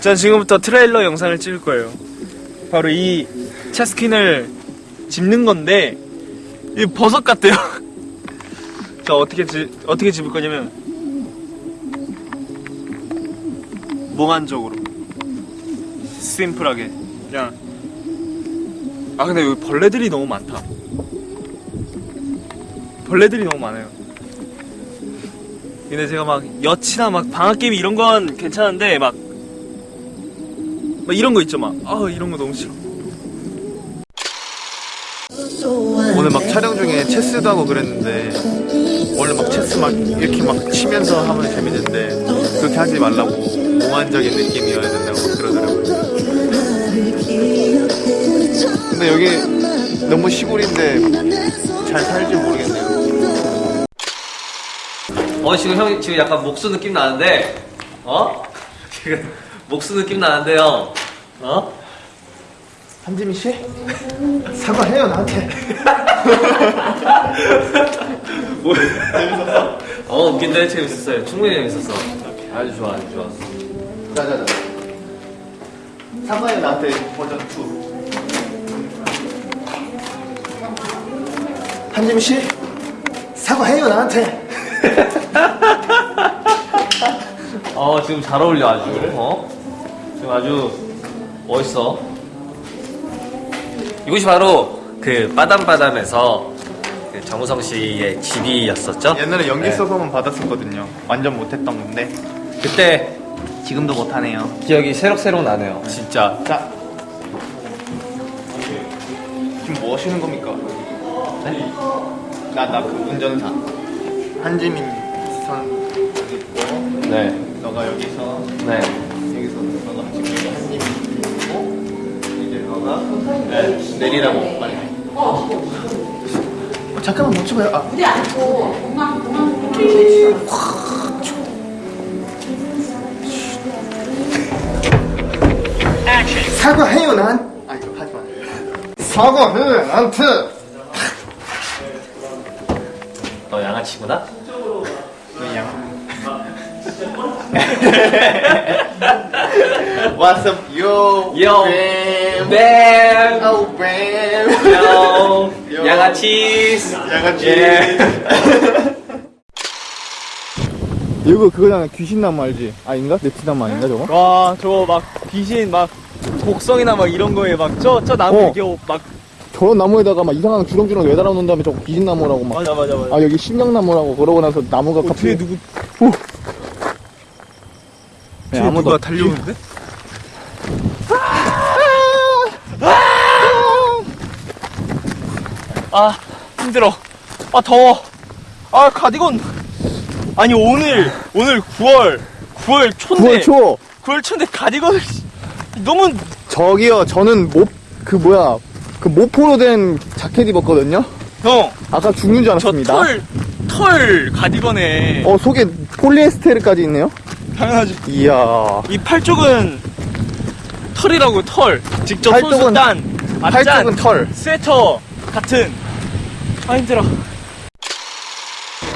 전 지금부터 트레일러 영상을 찍을 거예요. 바로 이 채스킨을 집는 건데 이 버섯 같대요. 저 어떻게 지, 어떻게 집을 거냐면 몽환적으로 심플하게 그냥 아 근데 여기 벌레들이 너무 많다. 벌레들이 너무 많아요. 근데 제가 막 여치나 막 방학 게임 이런 건 괜찮은데 막, 막 이런 거 있죠 막 아 이런 거 너무 싫어. 오늘 막 촬영 중에 체스도 하고 그랬는데 원래 막 체스 막 이렇게 막 치면서 하면 재밌는데 그렇게 하지 말라고 몽환적인 느낌이어야 된다고 막 그러더라고요. 근데 여기 너무 시골인데 잘 살지 모르겠네요. 어 지금 형 지금 약간 목수 느낌 나는데 어 지금 목수 느낌 나는데요 어? 한지민 씨? 사과해요 나한테. 어? 웃긴데 재밌었어요. 충분히 재밌었어. 아주 좋아 아주 좋아. 자자자. 사과해요 나한테. 버전 2. 한지민 씨? 사과해요 나한테. 어 지금 잘 어울려 아주. 어? 지금 아주 멋있어 이곳이 바로 그 빠담빠담에서 그 정우성 씨의 집이었었죠 옛날에 연기 네. 써서만 받았었거든요. 완전 못했던 건데 그때 지금도 못하네요. 기억이 새록새록 나네요 진짜 자, 지금 뭐 하시는 겁니까? 네? 나 나 그 운전사 한지민 선 네 너가 여기서 네. 네, 내리라고 빨리. 어, 잠깐만 멈춰봐요. 아, 무대 안고 공항 공항 공항 사과해요 난. 아 이거 하지 마. 사과해 나한테. 너 양아치구나? 그냥. What's up, yo? Yo. Bam. 뱀! Oh, bam. 요! 요. 양아치스! 양아치. 예. 이거 그거잖아 귀신나무 알지? 아닌가? 네티나무 아닌가 저거? 와 저거 막 귀신 막 곡성이나 막 이런 거에 막 저 저 나무 어. 이렇게 막 저런 나무에다가 막 이상한 주렁주렁 매달아 놓은 다음에 저거 귀신나무라고 막 맞아 맞아 맞아. 아 여기 심령나무라고 그러고 나서 나무가 어, 뒤에 갑자기 누구 네, 뒤에 누가 달려오는데? 아 힘들어. 아 더워. 아 가디건. 아니 오늘 오늘 9월 9월 초인데 9월 초 9월 초인데 가디건을 너무 저기요 저는 모 그 뭐야 그 모포로 된 자켓 입었거든요 형. 아까 죽는 줄저 알았습니다 털, 털 가디건에 어 속에 폴리에스테르까지 있네요 당연하지. 이야 이 팔쪽은 털이라고 털. 직접 손수 딴 팔쪽은 털 스웨터 같은. 아 힘들어.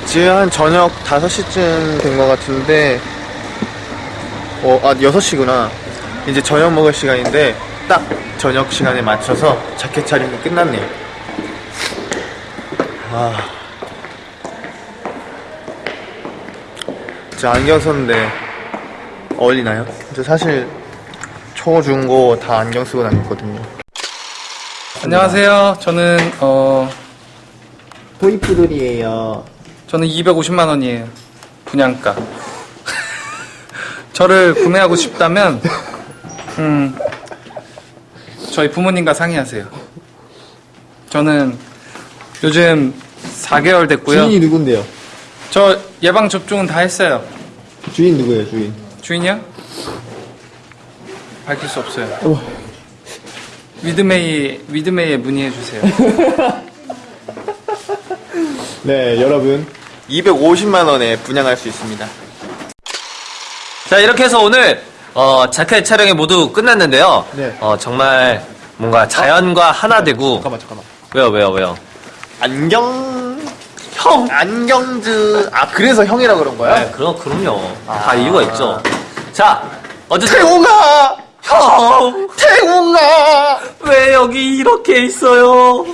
지금 한 저녁 5시쯤 된 것 같은데 어, 아 6시구나 이제 저녁 먹을 시간인데 딱 저녁 시간에 맞춰서 자켓 차림이 끝났네요 아저 안경 썼는데 어울리나요? 저 사실 초, 중, 고 다 안경 쓰고 다녔거든요 안녕하세요. 저는 어 토이푸들이에요 저는 250만 원이에요. 분양가. 저를 구매하고 싶다면 음 저희 부모님과 상의하세요. 저는 요즘 4개월 됐고요. 주인이 누군데요? 저 예방 접종은 다 했어요. 주인 누구예요 주인? 주인이요? 밝힐 수 없어요. 어. 위드메이 위드메이에 문의해 주세요. 네 여러분 250만 원에 분양할 수 있습니다 자, 이렇게 해서 오늘, 어, 자켓 촬영이 모두 끝났는데요. 네. 어, 정말 뭔가 자연과 하나 되고. 잠깐만 잠깐만 왜요, 왜요, 왜요? 안경 형 안경즈 아 그래서 형이라 그런 거야? 네, 그럼, 그럼요. 다 이유가 있죠. 자, 어쨌든 태웅아! 형, 태웅아! 왜 여기 이렇게 있어요?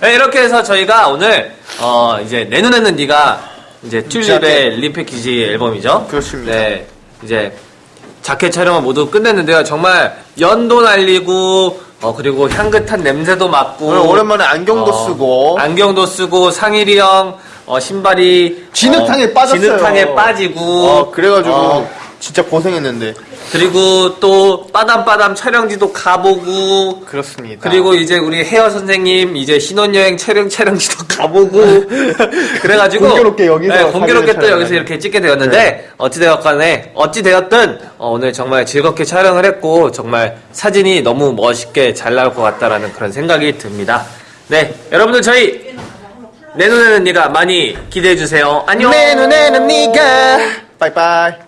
네, 이렇게 해서 저희가 오늘 어 이제 내 눈에는 네가 이제 튤립의 리패키지 앨범이죠. 그렇습니다. 네, 이제 자켓 촬영을 모두 끝냈는데요. 정말 연도 날리고 어 그리고 향긋한 냄새도 맡고 오랜만에 안경도 어, 쓰고 안경도 쓰고 상일이 형 어, 신발이 진흙탕에 어, 빠졌어요. 진흙탕에 빠지고 어, 그래가지고 어, 진짜 고생했는데 그리고 또 빠담빠담 촬영지도 가보고 그렇습니다. 그리고 이제 우리 헤어 선생님 이제 신혼여행 촬영 촬영지도 가보고 그래가지고 공교롭게 여기서 네, 공교롭게 또 여기서. 이렇게 찍게 되었는데 어찌 되었간에 어찌 되었든 어, 오늘 정말 즐겁게 촬영을 했고 정말 사진이 너무 멋있게 잘 나올 것 같다라는 그런 생각이 듭니다. 네 여러분들 저희 내 눈에는 네가 많이 기대해 주세요. 안녕. 내 눈에는 네가 빠이빠이